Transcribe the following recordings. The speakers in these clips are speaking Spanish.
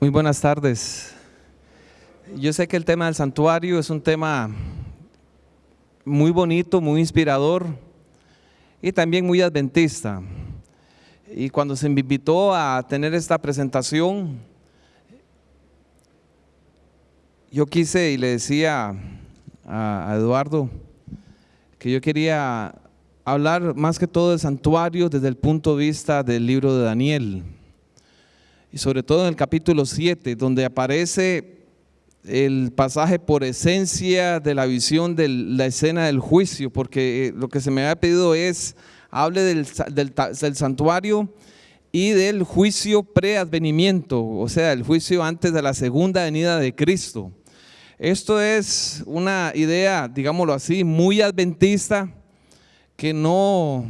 Muy buenas tardes. Yo sé que el tema del santuario es un tema muy bonito, muy inspirador y también muy adventista. Y cuando se me invitó a tener esta presentación, yo quise y le decía a Eduardo que yo quería hablar más que todo del santuario desde el punto de vista del libro de Daniel. Y sobre todo en el capítulo 7, donde aparece el pasaje por esencia de la visión de la escena del juicio, porque eh, lo que se me había pedido es, hable del, del santuario y del juicio preadvenimiento, o sea, el juicio antes de la segunda venida de Cristo. Esto es una idea, digámoslo así, muy adventista, que no,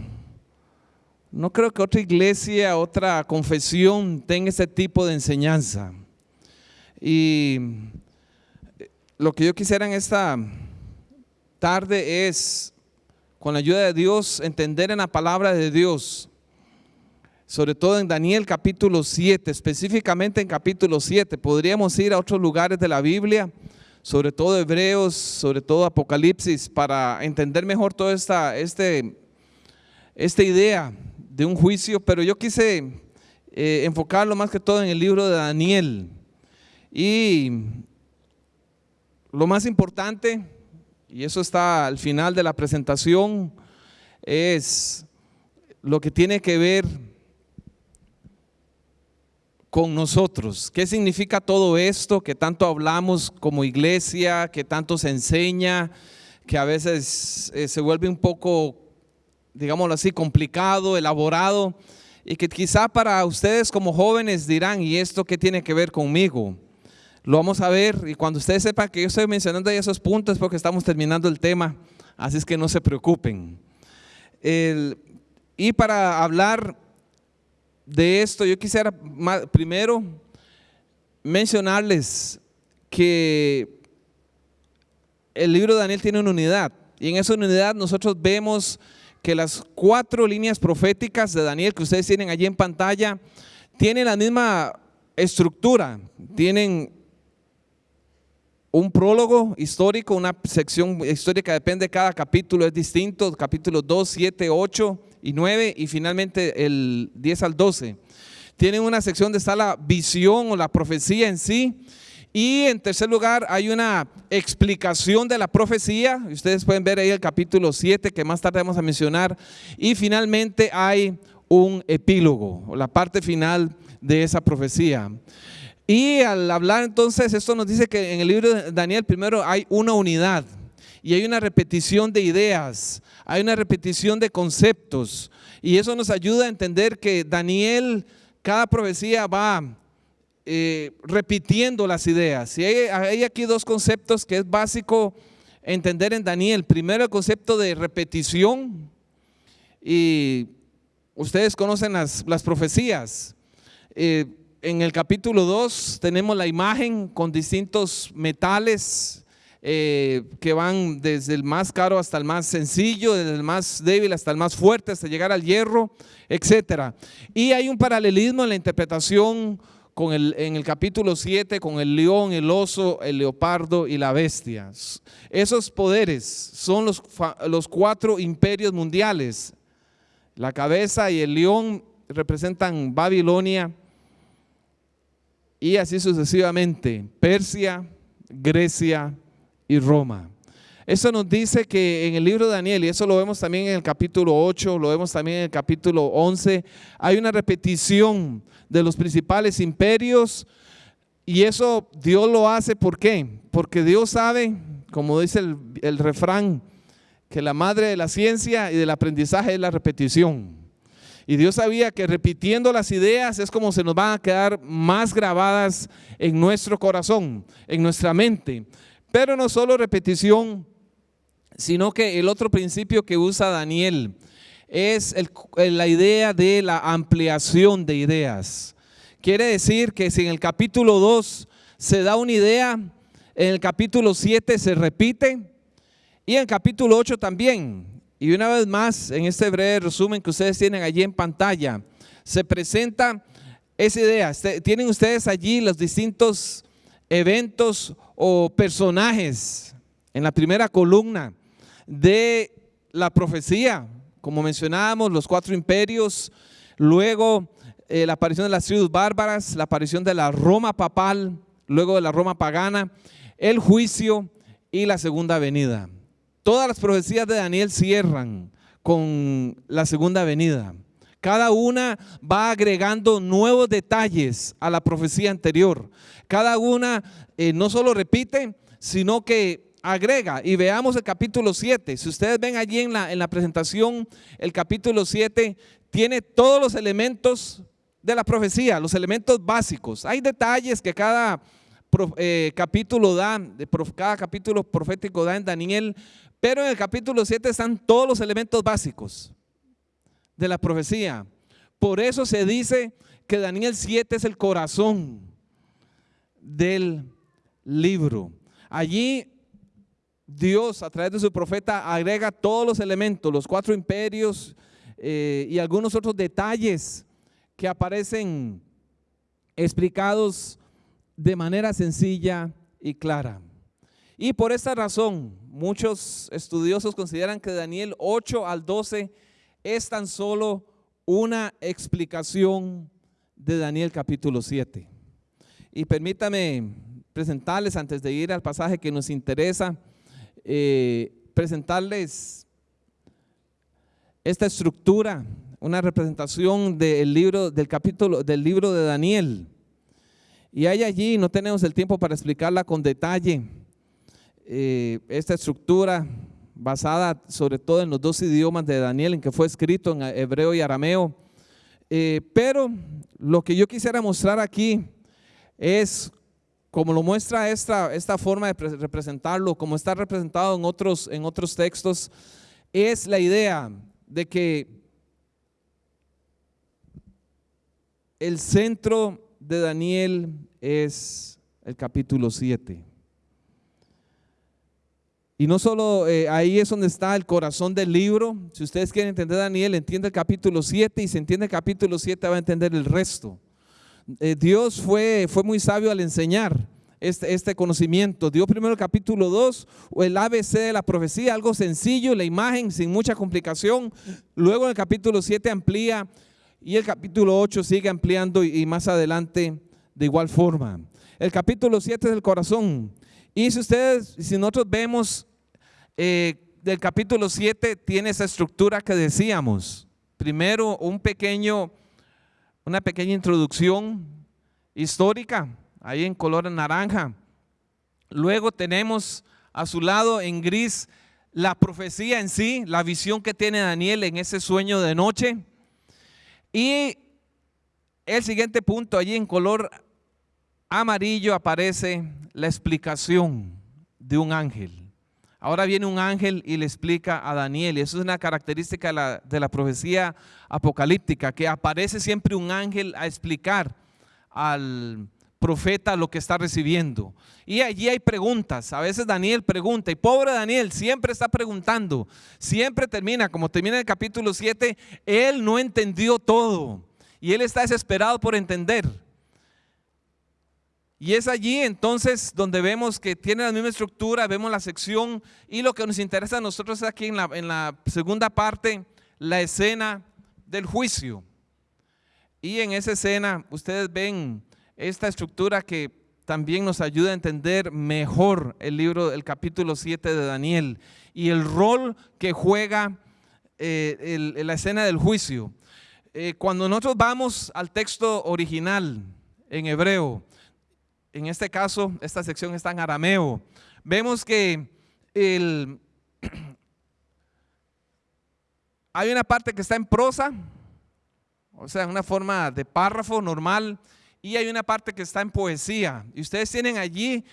no creo que otra iglesia, otra confesión tenga ese tipo de enseñanza. Y lo que yo quisiera en esta tarde es, con la ayuda de Dios, entender en la palabra de Dios, sobre todo en Daniel capítulo 7, específicamente en capítulo 7. Podríamos ir a otros lugares de la Biblia, sobre todo Hebreos, sobre todo Apocalipsis, para entender mejor toda esta, este, esta idea de un juicio, pero yo quise eh, enfocarlo más que todo en el libro de Daniel. Y lo más importante, y eso está al final de la presentación, es lo que tiene que ver con nosotros. ¿Qué significa todo esto que tanto hablamos como iglesia, que tanto se enseña, que a veces eh, se vuelve un poco, digámoslo así, complicado, elaborado, y que quizá para ustedes como jóvenes dirán, ¿y esto qué tiene que ver conmigo? Lo vamos a ver y cuando ustedes sepan que yo estoy mencionando esos puntos porque estamos terminando el tema, así es que no se preocupen. y para hablar de esto, yo quisiera primero mencionarles que el libro de Daniel tiene una unidad y en esa unidad nosotros vemos que las cuatro líneas proféticas de Daniel que ustedes tienen allí en pantalla tienen la misma estructura, tienen un prólogo histórico, una sección histórica, depende de cada capítulo, es distinto, capítulos 2, 7, 8 y 9 y finalmente el 10 al 12. Tienen una sección donde está la visión o la profecía en sí. Y en tercer lugar hay una explicación de la profecía. Ustedes pueden ver ahí el capítulo 7 que más tarde vamos a mencionar. Y finalmente hay un epílogo, la parte final de esa profecía. Y al hablar entonces, esto nos dice que en el libro de Daniel primero hay una unidad y hay una repetición de ideas, hay una repetición de conceptos. Y eso nos ayuda a entender que Daniel, cada profecía va eh, repitiendo las ideas. Y hay, aquí dos conceptos que es básico entender en Daniel. Primero el concepto de repetición. Y ustedes conocen las, las profecías. Eh, en el capítulo 2 tenemos la imagen con distintos metales eh, que van desde el más caro hasta el más sencillo, desde el más débil hasta el más fuerte, hasta llegar al hierro, etc. Y hay un paralelismo en la interpretación con el, en el capítulo 7 con el león, el oso, el leopardo y la bestia. Esos poderes son los, los cuatro imperios mundiales. La cabeza y el león representan Babilonia, y así sucesivamente, Persia, Grecia y Roma. Eso nos dice que en el libro de Daniel, y eso lo vemos también en el capítulo 8, lo vemos también en el capítulo 11, hay una repetición de los principales imperios y eso Dios lo hace, ¿por qué? Porque Dios sabe, como dice el, el refrán, que la madre de la ciencia y del aprendizaje es la repetición. Y Dios sabía que repitiendo las ideas es como se nos van a quedar más grabadas en nuestro corazón, en nuestra mente. Pero no solo repetición, sino que el otro principio que usa Daniel es la idea de la ampliación de ideas. Quiere decir que si en el capítulo 2 se da una idea, en el capítulo 7 se repite y en el capítulo 8 también. Y una vez más, en este breve resumen que ustedes tienen allí en pantalla, se presenta esa idea. Este, tienen ustedes allí los distintos eventos o personajes en la primera columna de la profecía, como mencionábamos, los cuatro imperios, luego eh, la aparición de las tribus bárbaras, la aparición de la Roma papal, luego de la Roma pagana, el juicio y la segunda venida. Todas las profecías de Daniel cierran con la segunda venida. Cada una va agregando nuevos detalles a la profecía anterior. Cada una eh, no solo repite, sino que agrega. Y veamos el capítulo 7. Si ustedes ven allí en la, en la presentación, el capítulo 7 tiene todos los elementos de la profecía, los elementos básicos. Hay detalles que cada eh, capítulo da, cada capítulo profético da en Daniel, pero en el capítulo 7 están todos los elementos básicos de la profecía. Por eso se dice que Daniel 7 es el corazón del libro. Allí Dios a través de su profeta agrega todos los elementos, los cuatro imperios eh, y algunos otros detalles que aparecen explicados de manera sencilla y clara. Y por esta razón, muchos estudiosos consideran que Daniel 8 al 12 es tan solo una explicación de Daniel capítulo 7. Y permítame presentarles, antes de ir al pasaje que nos interesa, eh, presentarles esta estructura, una representación del libro, del capítulo, del libro de Daniel. Y hay allí, no tenemos el tiempo para explicarla con detalle, eh, esta estructura basada sobre todo en los dos idiomas de Daniel, en que fue escrito en hebreo y arameo. Eh, pero lo que yo quisiera mostrar aquí es, como lo muestra esta, esta forma de representarlo, como está representado en otros, en otros textos, es la idea de que el centro de Daniel es el capítulo 7. Y no solo eh, ahí es donde está el corazón del libro. Si ustedes quieren entender Daniel, entiende el capítulo 7 y si entiende el capítulo 7 va a entender el resto. Eh, Dios fue, fue muy sabio al enseñar este, este conocimiento. Dio primero el capítulo 2, o el ABC de la profecía, algo sencillo, la imagen sin mucha complicación. Luego en el capítulo 7 amplía y el capítulo 8 sigue ampliando y, y más adelante de igual forma. El capítulo 7 es el corazón. Y si ustedes, si nosotros vemos eh, del capítulo 7 tiene esa estructura que decíamos. Primero, un pequeño, una pequeña introducción histórica, ahí en color naranja. Luego tenemos a su lado en gris la profecía en sí, la visión que tiene Daniel en ese sueño de noche. Y el siguiente punto, allí en color amarillo aparece la explicación de un ángel. Ahora viene un ángel y le explica a Daniel, y eso es una característica de la, profecía apocalíptica, que aparece siempre un ángel a explicar al profeta lo que está recibiendo. Y allí hay preguntas. A veces Daniel pregunta, y pobre Daniel siempre está preguntando. Siempre termina, como termina el capítulo 7, él no entendió todo. Y él está desesperado por entender. Y es allí entonces donde vemos que tiene la misma estructura, vemos la sección y lo que nos interesa a nosotros es aquí en la, segunda parte, la escena del juicio. Y en esa escena ustedes ven esta estructura que también nos ayuda a entender mejor el libro, el capítulo 7 de Daniel y el rol que juega eh, la escena del juicio. Eh, cuando nosotros vamos al texto original en hebreo, en este caso, esta sección está en arameo. Vemos que hay una parte que está en prosa, o sea, una forma de párrafo normal, y hay una parte que está en poesía. Y ustedes tienen allí,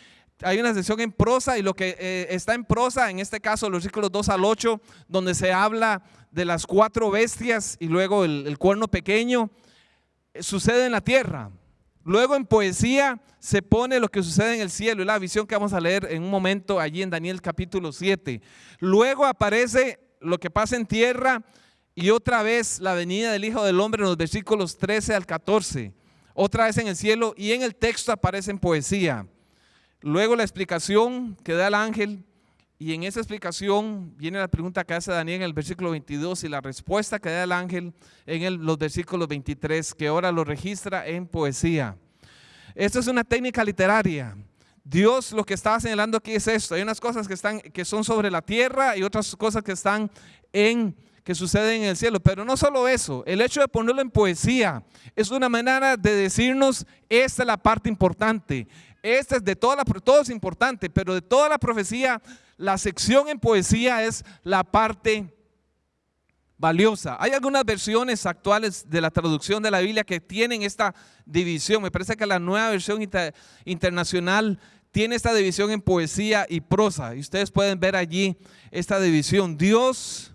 hay una sección en prosa, y lo que eh, está en prosa, en este caso los versículos 2 al 8, donde se habla de las cuatro bestias y luego el, el cuerno pequeño, eh, sucede en la tierra. Luego en poesía se pone lo que sucede en el cielo y la visión que vamos a leer en un momento allí en Daniel capítulo 7. Luego aparece lo que pasa en tierra y otra vez la venida del Hijo del Hombre en los versículos 13 al 14. otra vez en el cielo y en el texto aparece en poesía. Luego la explicación que da el ángel y en esa explicación viene la pregunta que hace Daniel en el versículo 22 y la respuesta que da el ángel en los versículos 23 que ahora lo registra en poesía. Esta es una técnica literaria. Dios lo que está señalando aquí es esto. Hay unas cosas que, están, que son sobre la tierra y otras cosas que están en que suceden en el cielo. Pero no solo eso, el hecho de ponerlo en poesía es una manera de decirnos, esta es la parte importante. Esta es de toda la, todo es importante, pero de toda la profecía, la sección en poesía es la parte valiosa. Hay algunas versiones actuales de la traducción de la Biblia que tienen esta división. Me parece que la nueva versión internacional tiene esta división en poesía y prosa. Y ustedes pueden ver allí esta división. Dios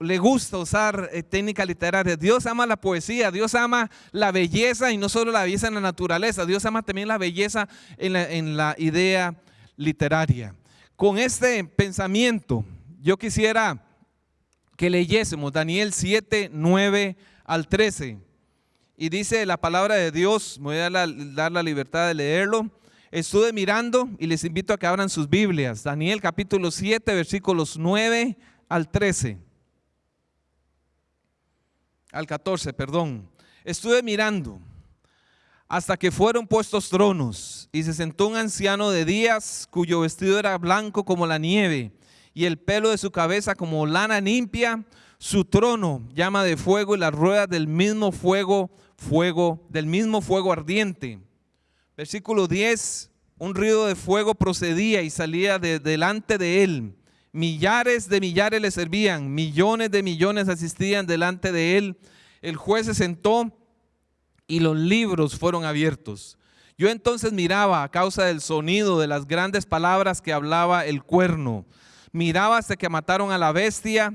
le gusta usar eh, técnica literaria. Dios ama la poesía, Dios ama la belleza y no solo la belleza en la naturaleza, Dios ama también la belleza en la, en la idea literaria. Con este pensamiento, yo quisiera que leyésemos Daniel 7, 9 al 13. Y dice la palabra de Dios, me voy a dar la, dar la libertad de leerlo. Estuve mirando y les invito a que abran sus Biblias. Daniel capítulo 7, versículos 9 al 13 al 14, perdón. Estuve mirando hasta que fueron puestos tronos y se sentó un anciano de días cuyo vestido era blanco como la nieve y el pelo de su cabeza como lana limpia, su trono llama de fuego y las ruedas del mismo fuego, fuego, del mismo fuego ardiente. Versículo 10, un río de fuego procedía y salía de delante de él Millares de millares le servían, millones de millones asistían delante de él. El juez se sentó y los libros fueron abiertos. Yo entonces miraba a causa del sonido de las grandes palabras que hablaba el cuerno. Miraba hasta que mataron a la bestia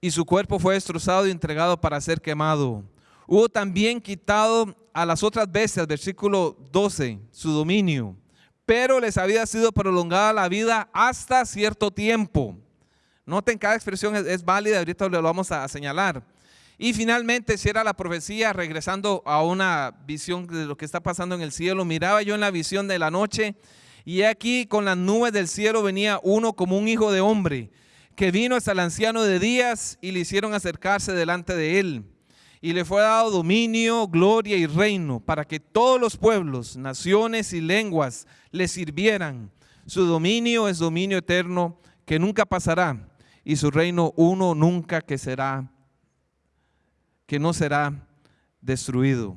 y su cuerpo fue destrozado y entregado para ser quemado. Hubo también quitado a las otras bestias, versículo 12, su dominio pero les había sido prolongada la vida hasta cierto tiempo. Noten, cada expresión es, válida, ahorita lo vamos a, señalar. Y finalmente, si era la profecía, regresando a una visión de lo que está pasando en el cielo, miraba yo en la visión de la noche, y aquí con las nubes del cielo venía uno como un hijo de hombre, que vino hasta el anciano de días y le hicieron acercarse delante de él y le fue dado dominio, gloria y reino para que todos los pueblos, naciones y lenguas le sirvieran. Su dominio es dominio eterno que nunca pasará y su reino uno nunca que será, que no será destruido.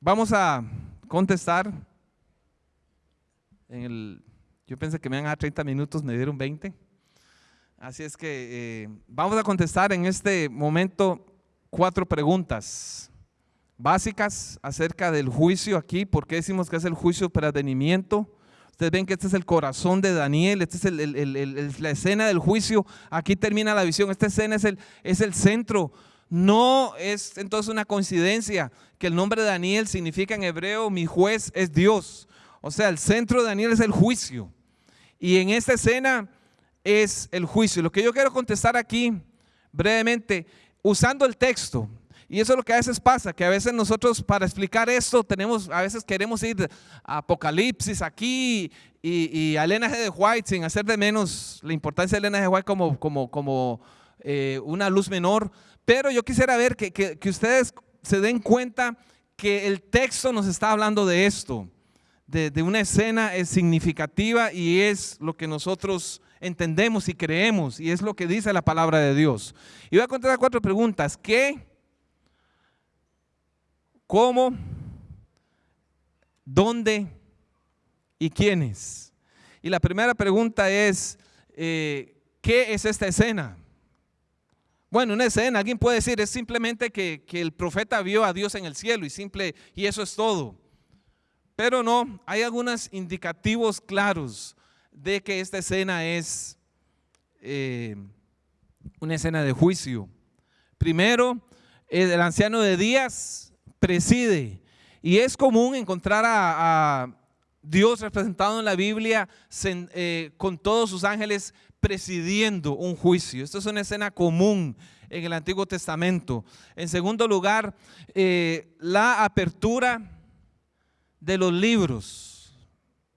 Vamos a contestar. En el, yo pensé que me iban a dar 30 minutos, me dieron 20. Así es que eh, vamos a contestar en este momento cuatro preguntas básicas acerca del juicio aquí. ¿Por qué decimos que es el juicio para advenimiento? Ustedes ven que este es el corazón de Daniel, esta es la escena del juicio. Aquí termina la visión. Esta escena es el, es el centro. No es entonces una coincidencia que el nombre de Daniel significa en hebreo, mi juez es Dios. O sea, el centro de Daniel es el juicio. Y en esta escena es el juicio. Lo que yo quiero contestar aquí brevemente, usando el texto, y eso es lo que a veces pasa, que a veces nosotros para explicar esto tenemos, a veces queremos ir a Apocalipsis aquí y, a Elena G. de White sin hacer de menos la importancia de Elena G. de White como, como, como eh, una luz menor, pero yo quisiera ver que, que ustedes se den cuenta que el texto nos está hablando de esto, de, de una escena es significativa y es lo que nosotros entendemos y creemos, y es lo que dice la palabra de Dios. Y voy a contestar cuatro preguntas. ¿Qué? ¿Cómo? ¿Dónde? ¿Y quiénes? Y la primera pregunta es, eh, ¿qué es esta escena? Bueno, una escena, alguien puede decir, es simplemente que, que, el profeta vio a Dios en el cielo y simple, y eso es todo. Pero no, hay algunos indicativos claros de que esta escena es eh, una escena de juicio. Primero, el anciano de días preside y es común encontrar a, Dios representado en la Biblia eh, con todos sus ángeles presidiendo un juicio. Esto es una escena común en el Antiguo Testamento. En segundo lugar, eh, la apertura de los libros.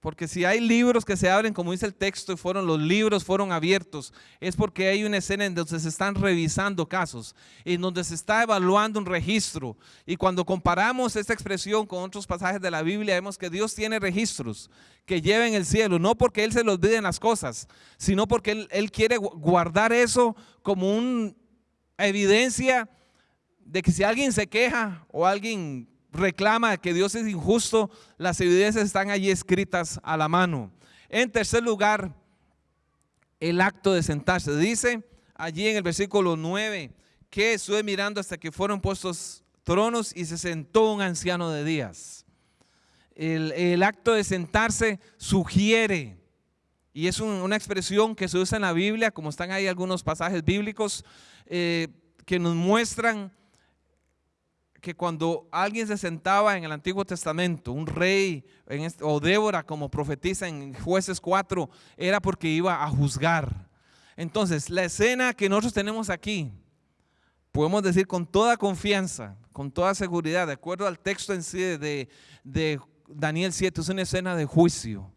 Porque si hay libros que se abren, como dice el texto, y fueron los libros fueron abiertos, es porque hay una escena en donde se están revisando casos, en donde se está evaluando un registro. Y cuando comparamos esta expresión con otros pasajes de la Biblia, vemos que Dios tiene registros que lleven el cielo, no porque Él se los olviden las cosas, sino porque él quiere guardar eso como una evidencia de que si alguien se queja o alguien reclama que Dios es injusto, las evidencias están allí escritas a la mano. En tercer lugar, el acto de sentarse. Dice allí en el versículo 9 que estuve mirando hasta que fueron puestos tronos y se sentó un anciano de días. El, acto de sentarse sugiere, y es una expresión que se usa en la Biblia, como están ahí algunos pasajes bíblicos, eh, que nos muestran que cuando alguien se sentaba en el Antiguo Testamento, un rey o Débora como profetiza en jueces 4, era porque iba a juzgar. Entonces, la escena que nosotros tenemos aquí, podemos decir con toda confianza, con toda seguridad, de acuerdo al texto en sí de, Daniel 7, es una escena de juicio.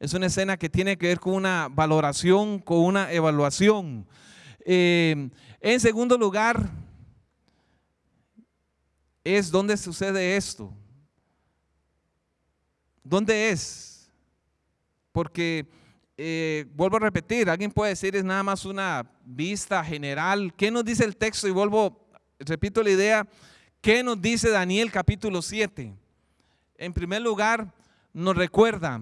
Es una escena que tiene que ver con una valoración, con una evaluación. Eh, en segundo lugar, es donde sucede esto. ¿Dónde es? Porque, eh, vuelvo a repetir, alguien puede decir es nada más una vista general. ¿Qué nos dice el texto? Y vuelvo, repito la idea, ¿qué nos dice Daniel capítulo 7? En primer lugar, nos recuerda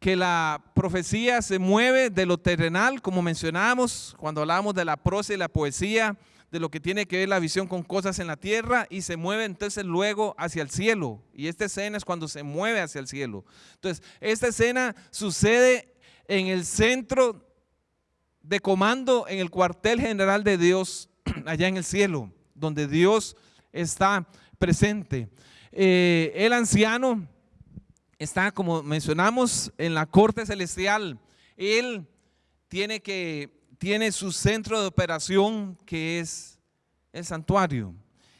que la profecía se mueve de lo terrenal, como mencionamos cuando hablamos de la prosa y la poesía, de lo que tiene que ver la visión con cosas en la tierra y se mueve entonces luego hacia el cielo. Y esta escena es cuando se mueve hacia el cielo. Entonces, esta escena sucede en el centro de comando, en el cuartel general de Dios, allá en el cielo, donde Dios está presente. Eh, el anciano está, como mencionamos, en la corte celestial. Él tiene que tiene su centro de operación que es el santuario.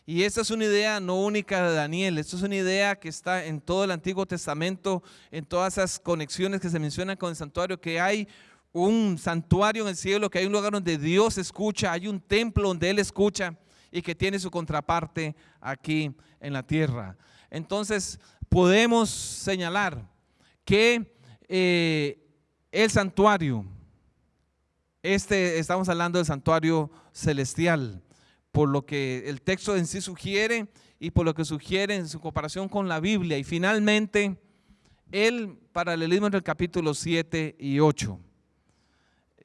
Y esta es una idea no única de Daniel, esto es una idea que está en todo el Antiguo Testamento, en todas esas conexiones que se mencionan con el santuario, que hay un santuario en el cielo, que hay un lugar donde Dios escucha, hay un templo donde Él escucha y que tiene su contraparte aquí en la tierra. Entonces podemos señalar que eh, el santuario este, estamos hablando del santuario celestial, por lo que el texto en sí sugiere y por lo que sugiere en su comparación con la Biblia. Y finalmente, el paralelismo entre el capítulo 7 y 8.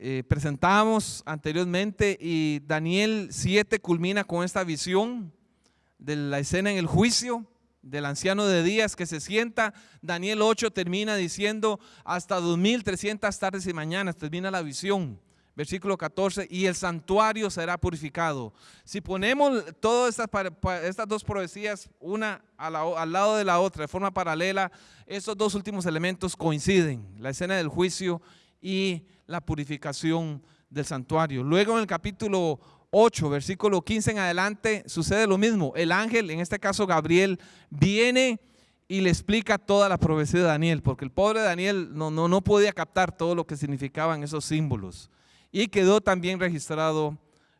Eh, presentamos anteriormente y Daniel 7 culmina con esta visión de la escena en el juicio del anciano de días que se sienta. Daniel 8 termina diciendo hasta 2300 tardes y mañanas, termina la visión versículo 14, y el santuario será purificado. Si ponemos todas estas, dos profecías, una al lado de la otra, de forma paralela, esos dos últimos elementos coinciden, la escena del juicio y la purificación del santuario. Luego en el capítulo 8, versículo 15 en adelante, sucede lo mismo. El ángel, en este caso Gabriel, viene y le explica toda la profecía de Daniel, porque el pobre Daniel no, no, no podía captar todo lo que significaban esos símbolos y quedó también registrado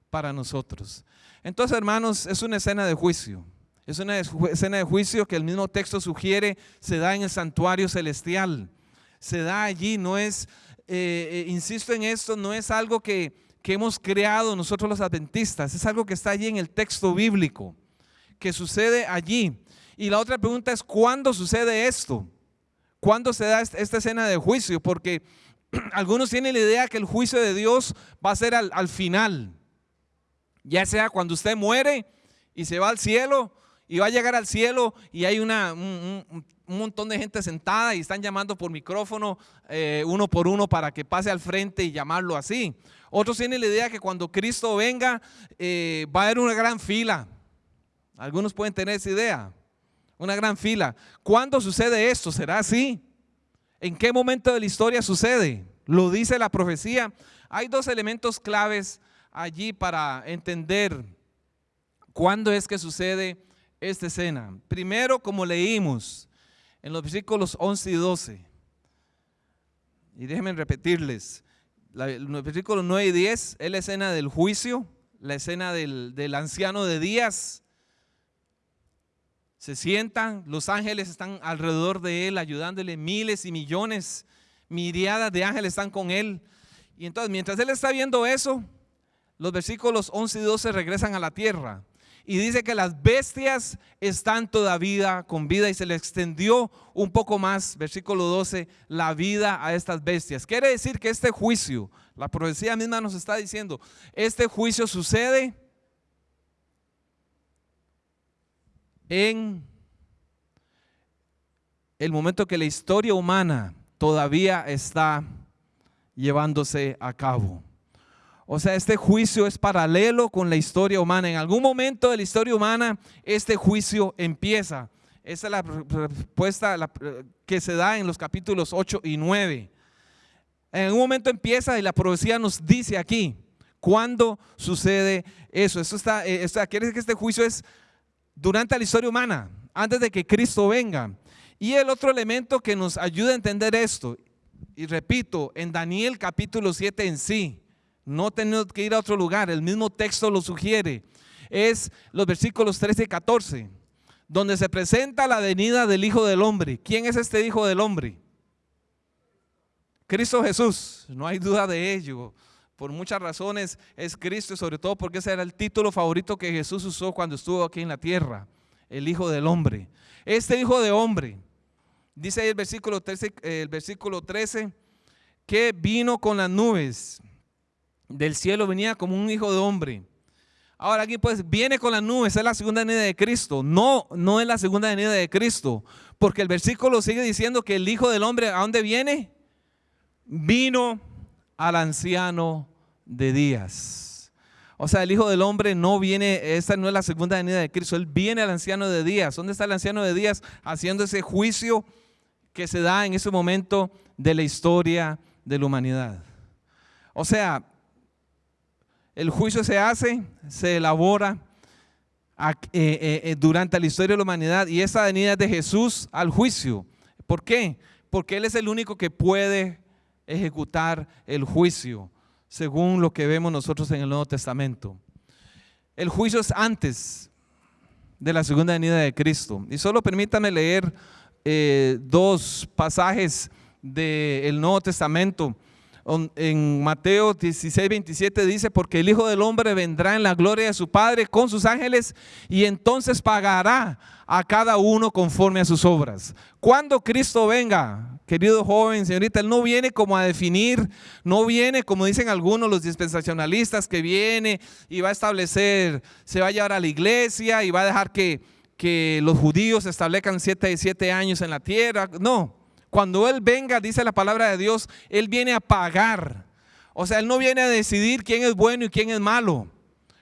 para nosotros. Entonces, hermanos, es una escena de juicio. Es una escena de juicio que el mismo texto sugiere se da en el santuario celestial. Se da allí, no es, eh, eh, insisto en esto, no es algo que, que hemos creado nosotros los adventistas, es algo que está allí en el texto bíblico, que sucede allí. Y la otra pregunta es, ¿cuándo sucede esto? ¿Cuándo se da esta escena de juicio? Porque algunos tienen la idea que el juicio de Dios va a ser al, final, ya sea cuando usted muere y se va al cielo y va a llegar al cielo y hay una, un, montón de gente sentada y están llamando por micrófono eh, uno por uno para que pase al frente y llamarlo así. Otros tienen la idea que cuando Cristo venga eh, va a haber una gran fila. Algunos pueden tener esa idea, una gran fila. ¿Cuándo sucede esto? ¿Será así? ¿En qué momento de la historia sucede? Lo dice la profecía. Hay dos elementos claves allí para entender cuándo es que sucede esta escena. Primero, como leímos en los versículos 11 y 12, y déjenme repetirles, los versículos 9 y 10 es la escena del juicio, la escena del, del anciano de días. Se sientan, los ángeles están alrededor de él, ayudándole, miles y millones, miriadas de ángeles están con él. Y entonces, mientras él está viendo eso, los versículos 11 y 12 regresan a la tierra. Y dice que las bestias están todavía con vida y se le extendió un poco más, versículo 12, la vida a estas bestias. Quiere decir que este juicio, la profecía misma nos está diciendo, este juicio sucede en el momento que la historia humana todavía está llevándose a cabo. O sea, este juicio es paralelo con la historia humana. En algún momento de la historia humana, este juicio empieza. Esa es la respuesta que se da en los capítulos 8 y 9. En algún momento empieza y la profecía nos dice aquí, ¿cuándo sucede eso? Eso está, eh, quiere decir que este juicio es durante la historia humana, antes de que Cristo venga. Y el otro elemento que nos ayuda a entender esto, y repito, en Daniel capítulo 7 en sí, no tenemos que ir a otro lugar, el mismo texto lo sugiere, es los versículos 13 y 14, donde se presenta la venida del Hijo del Hombre. ¿Quién es este Hijo del Hombre? Cristo Jesús, no hay duda de ello. Por muchas razones es Cristo sobre todo porque ese era el título favorito que Jesús usó cuando estuvo aquí en la tierra, el Hijo del Hombre. Este Hijo de Hombre Dice ahí el versículo 13, el versículo 13 que vino con las nubes del cielo, venía como un hijo de hombre. Ahora aquí pues viene con las nubes, es la segunda venida de Cristo. No, no es la segunda venida de Cristo, porque el versículo sigue diciendo que el Hijo del Hombre, ¿a dónde viene? Vino al anciano de días. O sea, el Hijo del Hombre no viene, esta no es la segunda venida de Cristo, Él viene al anciano de días. ¿Dónde está el anciano de días? Haciendo ese juicio que se da en ese momento de la historia de la humanidad. O sea, el juicio se hace, se elabora eh, eh, eh, durante la historia de la humanidad y esa venida de Jesús al juicio. ¿Por qué? Porque Él es el único que puede ejecutar el juicio, según lo que vemos nosotros en el Nuevo Testamento. El juicio es antes de la segunda venida de Cristo. Y solo permítame leer eh, dos pasajes del Nuevo Testamento. En Mateo 16, 27 dice, porque el Hijo del Hombre vendrá en la gloria de su Padre con sus ángeles y entonces pagará a cada uno conforme a sus obras. Cuando Cristo venga, querido joven, señorita, Él no viene como a definir, no viene como dicen algunos los dispensacionalistas, que viene y va a establecer, se va a llevar a la iglesia y va a dejar que que los judíos establezcan siete, siete años en la tierra. No, cuando Él venga, dice la palabra de Dios, Él viene a pagar. O sea, Él no viene a decidir quién es bueno y quién es malo.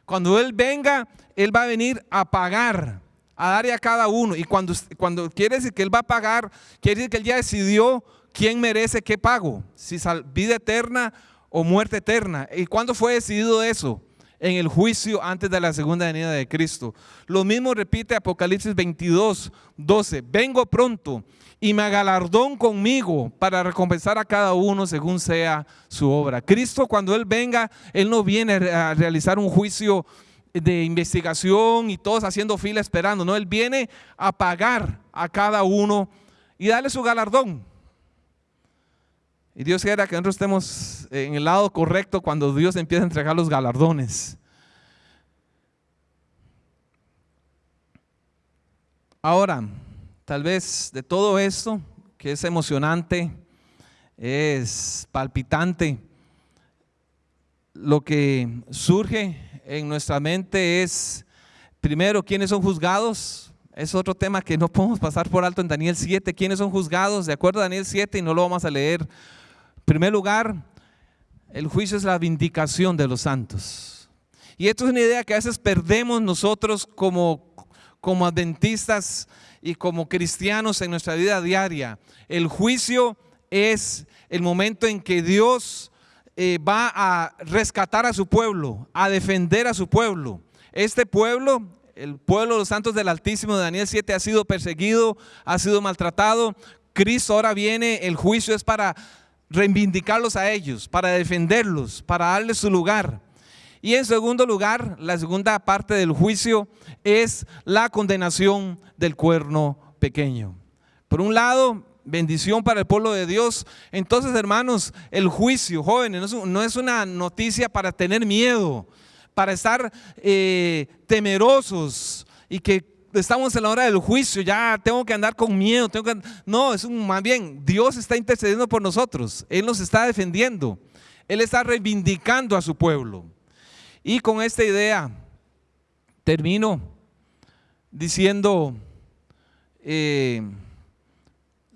Cuando Él venga, Él va a venir a pagar, a darle a cada uno. Y cuando, cuando quiere decir que Él va a pagar, quiere decir que Él ya decidió quién merece qué pago, si vida eterna o muerte eterna. ¿Y cuándo fue decidido eso? En el juicio antes de la segunda venida de Cristo. Lo mismo repite Apocalipsis 22, 12. Vengo pronto y me galardón conmigo para recompensar a cada uno según sea su obra. Cristo cuando Él venga, Él no viene a realizar un juicio de investigación y todos haciendo fila esperando. No, Él viene a pagar a cada uno y darle su galardón. Y Dios quiera que nosotros estemos en el lado correcto cuando Dios empieza a entregar los galardones. Ahora, tal vez de todo esto, que es emocionante, es palpitante, lo que surge en nuestra mente es, primero, ¿quiénes son juzgados? Es otro tema que no podemos pasar por alto en Daniel 7. ¿Quiénes son juzgados? De acuerdo a Daniel 7, y no lo vamos a leer primer lugar, el juicio es la vindicación de los santos. Y esto es una idea que a veces perdemos nosotros como, como adventistas y como cristianos en nuestra vida diaria. El juicio es el momento en que Dios eh, va a rescatar a su pueblo, a defender a su pueblo. Este pueblo, el pueblo de los santos del Altísimo de Daniel 7 ha sido perseguido, ha sido maltratado. Cristo ahora viene, el juicio es para reivindicarlos a ellos, para defenderlos, para darles su lugar. Y en segundo lugar, la segunda parte del juicio es la condenación del cuerno pequeño. Por un lado, bendición para el pueblo de Dios. Entonces, hermanos, el juicio, jóvenes, no es una noticia para tener miedo, para estar eh, temerosos y que estamos en la hora del juicio, ya tengo que andar con miedo. No, es un, más bien, Dios está intercediendo por nosotros, Él nos está defendiendo, Él está reivindicando a su pueblo. Y con esta idea termino diciendo eh,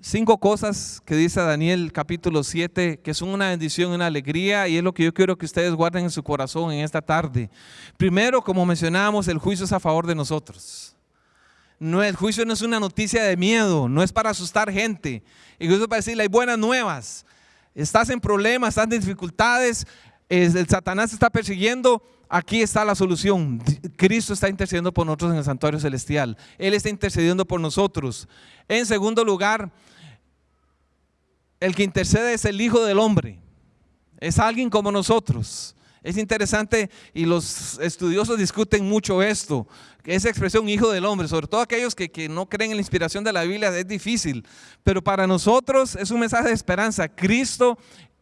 cinco cosas que dice Daniel capítulo 7, que son una bendición, una alegría, y es lo que yo quiero que ustedes guarden en su corazón en esta tarde. Primero, como mencionábamos, el juicio es a favor de nosotros. No, el juicio no es una noticia de miedo, no es para asustar gente, incluso para decirle hay buenas nuevas. Estás en problemas, estás en dificultades, el Satanás te está persiguiendo, aquí está la solución. Cristo está intercediendo por nosotros en el santuario celestial. Él está intercediendo por nosotros. En segundo lugar, el que intercede es el Hijo del Hombre. Es alguien como nosotros. Es interesante y los estudiosos discuten mucho esto, esa expresión hijo del hombre, sobre todo aquellos que, que, no creen en la inspiración de la Biblia, es difícil, pero para nosotros es un mensaje de esperanza. Cristo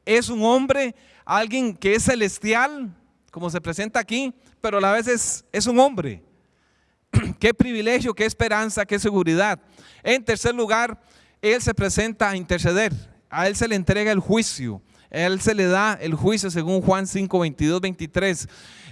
es un hombre alguien que es celestial, como se presenta aquí, pero a la vez es, es un hombre. qué privilegio, qué esperanza, qué seguridad. En tercer lugar, Él se presenta a interceder. A Él se le entrega el juicio. Él se le da el juicio según Juan 5, 22, 23.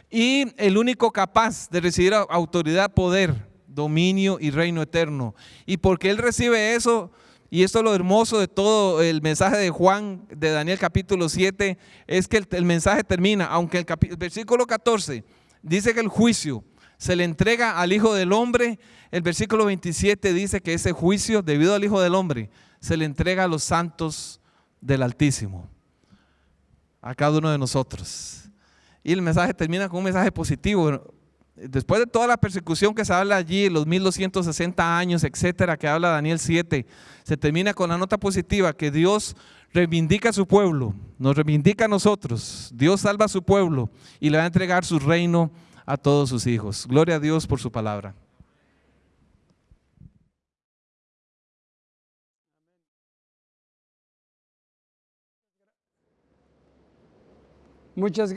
Y el único capaz de recibir autoridad, poder, dominio y reino eterno. Y porque Él recibe eso, y esto es lo hermoso de todo el mensaje de Juan, de Daniel capítulo 7, es que el, mensaje termina, aunque el, el, versículo 14 dice que el juicio se le entrega al Hijo del Hombre, el versículo 27 dice que ese juicio, debido al Hijo del Hombre, se le entrega a los santos del Altísimo, a cada uno de nosotros. Y el mensaje termina con un mensaje positivo después de toda la persecución que se habla allí, los 1260 años, etcétera, que habla Daniel 7, se termina con la nota positiva que Dios reivindica a su pueblo, nos reivindica a nosotros, Dios salva a su pueblo y le va a entregar su reino a todos sus hijos. Gloria a Dios por su palabra. Muchas